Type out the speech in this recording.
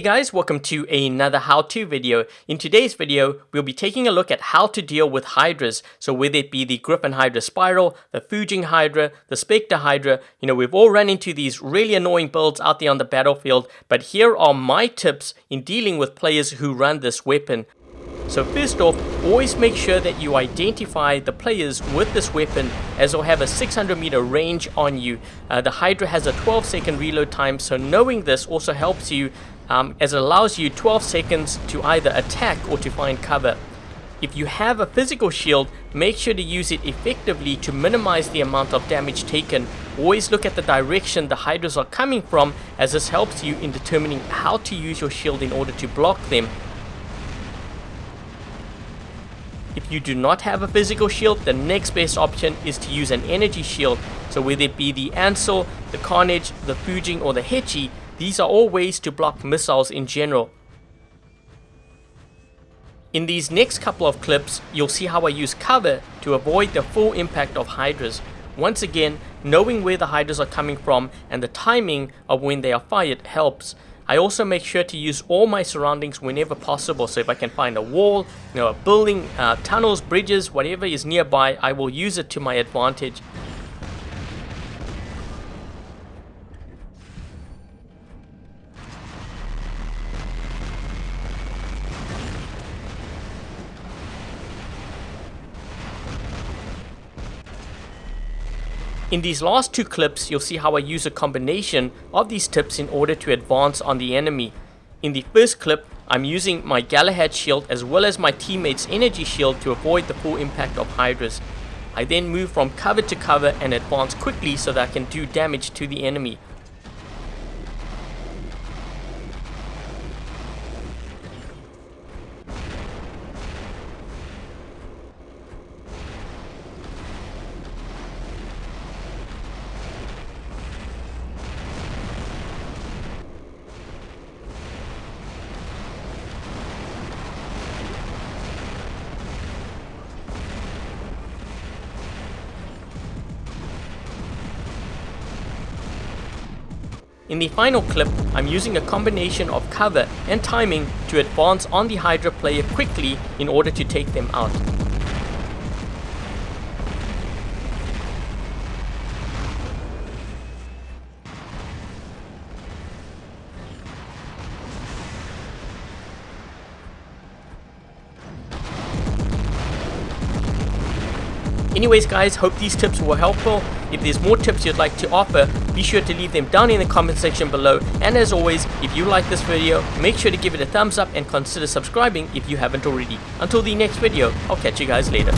guys, welcome to another how-to video. In today's video, we'll be taking a look at how to deal with Hydras. So whether it be the Griffin Hydra Spiral, the Fujin Hydra, the Spectre Hydra, you know, we've all run into these really annoying builds out there on the battlefield, but here are my tips in dealing with players who run this weapon. So first off, always make sure that you identify the players with this weapon as they'll have a 600 meter range on you. Uh, the Hydra has a 12 second reload time, so knowing this also helps you um, as it allows you 12 seconds to either attack or to find cover. If you have a physical shield, make sure to use it effectively to minimize the amount of damage taken. Always look at the direction the Hydras are coming from as this helps you in determining how to use your shield in order to block them. If you do not have a physical shield, the next best option is to use an energy shield. So whether it be the Ancile, the Carnage, the Fujin or the Haechi, these are all ways to block missiles in general. In these next couple of clips, you'll see how I use cover to avoid the full impact of Hydras. Once again, knowing where the Hydras are coming from and the timing of when they are fired helps. I also make sure to use all my surroundings whenever possible. So if I can find a wall, you know, a building, uh, tunnels, bridges, whatever is nearby, I will use it to my advantage. In these last two clips, you'll see how I use a combination of these tips in order to advance on the enemy. In the first clip, I'm using my Galahad shield as well as my teammate's energy shield to avoid the full impact of Hydras. I then move from cover to cover and advance quickly so that I can do damage to the enemy. In the final clip, I'm using a combination of cover and timing to advance on the Hydra player quickly in order to take them out. Anyways guys, hope these tips were helpful. If there's more tips you'd like to offer, be sure to leave them down in the comment section below. And as always, if you like this video, make sure to give it a thumbs up and consider subscribing if you haven't already. Until the next video, I'll catch you guys later.